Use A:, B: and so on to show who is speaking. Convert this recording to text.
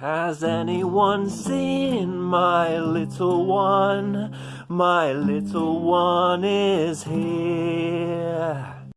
A: Has anyone seen my little one? My little one is here.